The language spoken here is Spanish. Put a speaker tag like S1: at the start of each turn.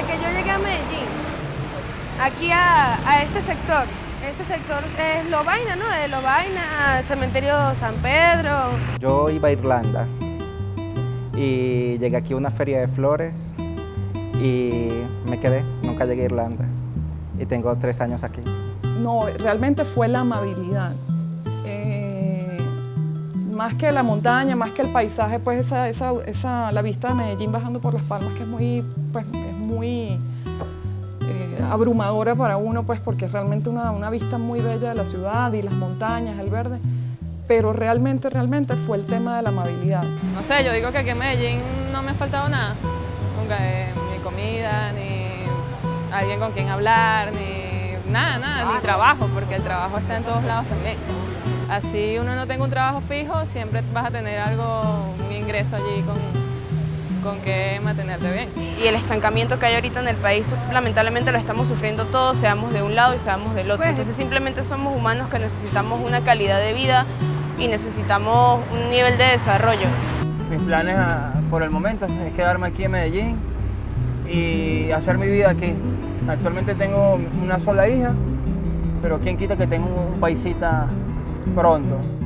S1: Desde que yo llegué a Medellín, aquí a, a este sector, este sector es Lovaina, ¿no? De Lovaina, Cementerio San Pedro.
S2: Yo iba a Irlanda y llegué aquí a una feria de flores y me quedé, nunca llegué a Irlanda y tengo tres años aquí.
S3: No, realmente fue la amabilidad. Eh, más que la montaña, más que el paisaje, pues esa, esa, esa, la vista de Medellín bajando por las palmas, que es muy, pues, es muy eh, abrumadora para uno, pues porque es realmente una, una vista muy bella de la ciudad y las montañas, el verde. Pero realmente, realmente fue el tema de la amabilidad.
S4: No sé, yo digo que aquí en Medellín no me ha faltado nada. Nunca, eh, ni comida, ni alguien con quien hablar, ni nada, nada, ni trabajo, porque el trabajo está en todos lados también. Así uno no tenga un trabajo fijo, siempre vas a tener algo, un ingreso allí con, con que mantenerte bien.
S5: Y el estancamiento que hay ahorita en el país, lamentablemente lo estamos sufriendo todos, seamos de un lado y seamos del otro.
S1: Pues,
S5: Entonces simplemente somos humanos que necesitamos una calidad de vida y necesitamos un nivel de desarrollo.
S6: Mis planes a- por el momento es quedarme aquí en Medellín y hacer mi vida aquí. Actualmente tengo una sola hija, pero quién quita que tenga un paisita pronto.